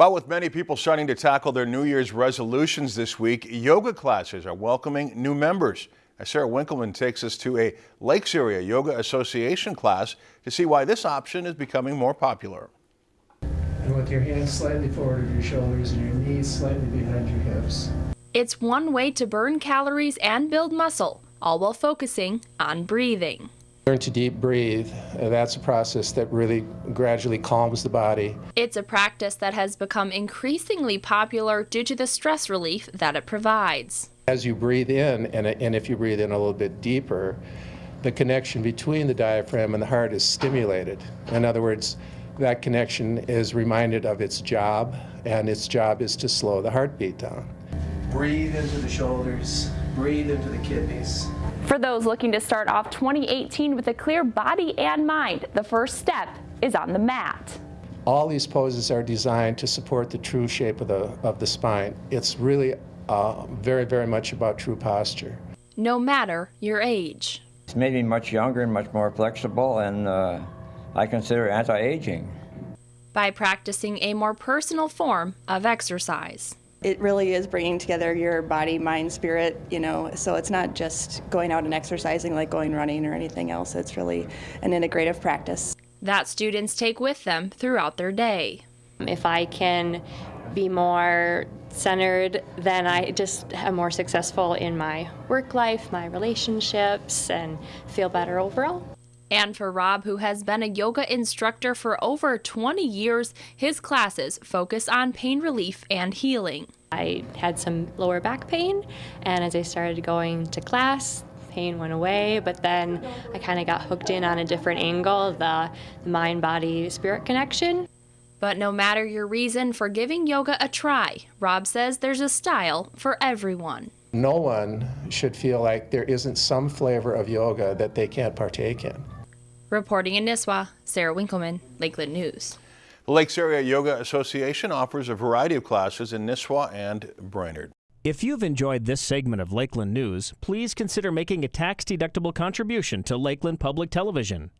Well, with many people starting to tackle their New Year's resolutions this week, yoga classes are welcoming new members. As Sarah Winkleman takes us to a Lakes Area Yoga Association class to see why this option is becoming more popular. And with your hands slightly forward of your shoulders and your knees slightly behind your hips. It's one way to burn calories and build muscle, all while focusing on breathing. Learn to deep breathe. That's a process that really gradually calms the body. It's a practice that has become increasingly popular due to the stress relief that it provides. As you breathe in, and, and if you breathe in a little bit deeper, the connection between the diaphragm and the heart is stimulated. In other words, that connection is reminded of its job, and its job is to slow the heartbeat down. Breathe into the shoulders, breathe into the kidneys. For those looking to start off 2018 with a clear body and mind, the first step is on the mat. All these poses are designed to support the true shape of the, of the spine. It's really uh, very, very much about true posture. No matter your age. It's made me much younger and much more flexible, and uh, I consider anti-aging. By practicing a more personal form of exercise. It really is bringing together your body, mind, spirit, you know, so it's not just going out and exercising like going running or anything else. It's really an integrative practice. That students take with them throughout their day. If I can be more centered, then I just am more successful in my work life, my relationships, and feel better overall. And for Rob, who has been a yoga instructor for over 20 years, his classes focus on pain relief and healing. I had some lower back pain, and as I started going to class, pain went away, but then I kind of got hooked in on a different angle, the, the mind body spirit connection. But no matter your reason for giving yoga a try, Rob says there's a style for everyone. No one should feel like there isn't some flavor of yoga that they can't partake in. Reporting in Nisswa, Sarah Winkleman, Lakeland News. The Lakes Area Yoga Association offers a variety of classes in Nisswa and Brainerd. If you've enjoyed this segment of Lakeland News, please consider making a tax-deductible contribution to Lakeland Public Television.